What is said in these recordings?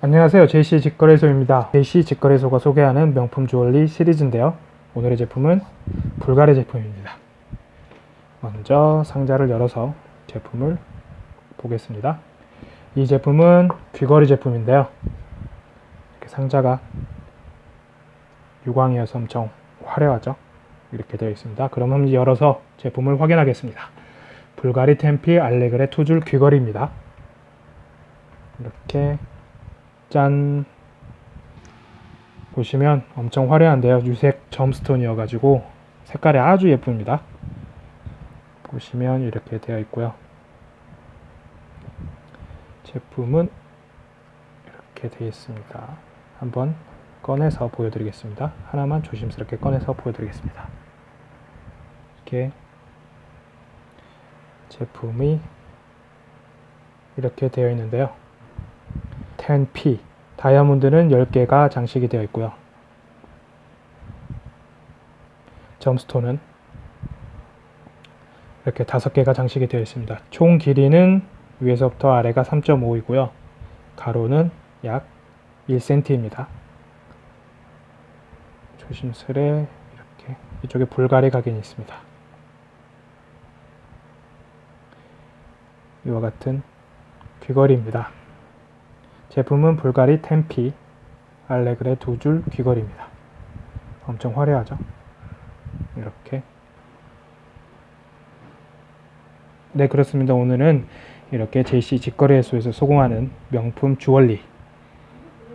안녕하세요. JC 직거래소입니다. JC 직거래소가 소개하는 명품 주얼리 시리즈인데요. 오늘의 제품은 불가리 제품입니다. 먼저 상자를 열어서 제품을 보겠습니다. 이 제품은 귀걸이 제품인데요. 이렇게 상자가 유광이어서 엄청 화려하죠? 이렇게 되어 있습니다. 그럼 한번 열어서 제품을 확인하겠습니다. 불가리 템피 알레그레 투줄 귀걸이입니다. 이렇게 짠. 보시면 엄청 화려한데요. 유색 점스톤이어 가지고 색깔이 아주 예쁩니다. 보시면 이렇게 되어 있고요. 제품은 이렇게 되어 있습니다. 한번 꺼내서 보여드리겠습니다. 하나만 조심스럽게 꺼내서 보여드리겠습니다. 이렇게 제품이 이렇게 되어 있는데요 10P 다이아몬드는 10개가 장식이 되어 있고요. 점스톤은 이렇게 5개가 장식이 되어 있습니다. 총 길이는 위에서부터 아래가 3.5이고요. 가로는 약 1cm입니다. 조심스레 이렇게 이쪽에 불가리 각인이 있습니다. 이와 같은 귀걸이입니다. 제품은 불가리 템피 알레그레 두 줄 귀걸이입니다. 엄청 화려하죠? 이렇게 네 그렇습니다. 오늘은 이렇게 JC 직거래소에서 소공하는 명품 주얼리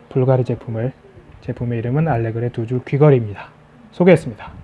불가리 제품을 제품의 이름은 알레그레 두 줄 귀걸이입니다. 소개했습니다.